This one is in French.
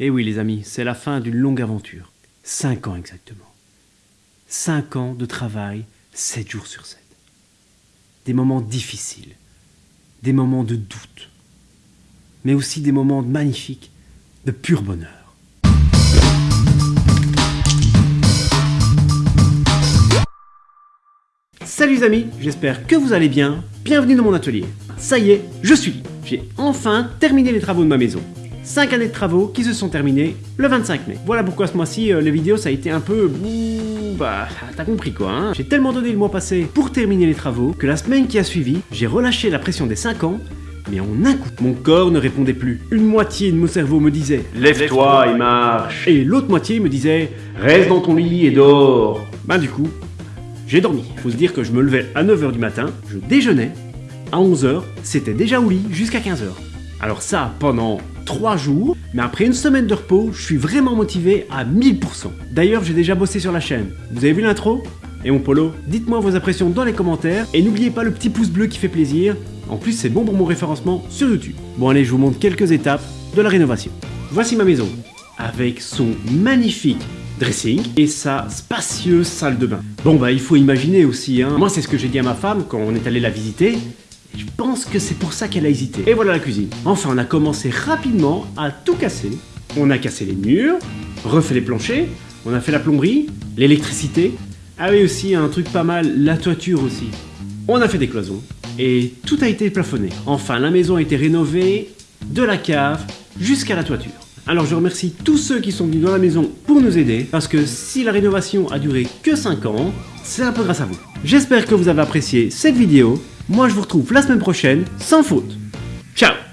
Et oui les amis, c'est la fin d'une longue aventure. 5 ans exactement. 5 ans de travail, 7 jours sur 7. Des moments difficiles, des moments de doute, mais aussi des moments magnifiques, de pur bonheur. Salut les amis, j'espère que vous allez bien, bienvenue dans mon atelier. Ça y est, je suis J'ai enfin terminé les travaux de ma maison. 5 années de travaux qui se sont terminées le 25 mai. Voilà pourquoi ce mois-ci, euh, les vidéos, ça a été un peu... Bah, t'as compris quoi, hein J'ai tellement donné le mois passé pour terminer les travaux, que la semaine qui a suivi, j'ai relâché la pression des 5 ans, mais en un coup, mon corps ne répondait plus. Une moitié de mon cerveau me disait « Lève-toi et marche !» Et l'autre moitié me disait « Reste dans ton lit et dors !» Bah du coup, j'ai dormi. Faut se dire que je me levais à 9h du matin, je déjeunais, à 11h, c'était déjà au lit jusqu'à 15h. Alors ça, pendant 3 jours, mais après une semaine de repos, je suis vraiment motivé à 1000%. D'ailleurs, j'ai déjà bossé sur la chaîne. Vous avez vu l'intro? Et mon polo Dites-moi vos impressions dans les commentaires, et n'oubliez pas le petit pouce bleu qui fait plaisir. En plus, c'est bon pour mon référencement sur YouTube. Bon allez, je vous montre quelques étapes de la rénovation. Voici ma maison, avec son magnifique dressing et sa spacieuse salle de bain. Bon bah il faut imaginer aussi, hein. moi c'est ce que j'ai dit à ma femme quand on est allé la visiter, je pense que c'est pour ça qu'elle a hésité. Et voilà la cuisine. Enfin, on a commencé rapidement à tout casser. On a cassé les murs, refait les planchers, on a fait la plomberie, l'électricité. Ah oui aussi, un truc pas mal, la toiture aussi. On a fait des cloisons. Et tout a été plafonné. Enfin, la maison a été rénovée, de la cave jusqu'à la toiture. Alors je remercie tous ceux qui sont venus dans la maison pour nous aider, parce que si la rénovation a duré que 5 ans, c'est un peu grâce à vous. J'espère que vous avez apprécié cette vidéo, moi je vous retrouve la semaine prochaine, sans faute. Ciao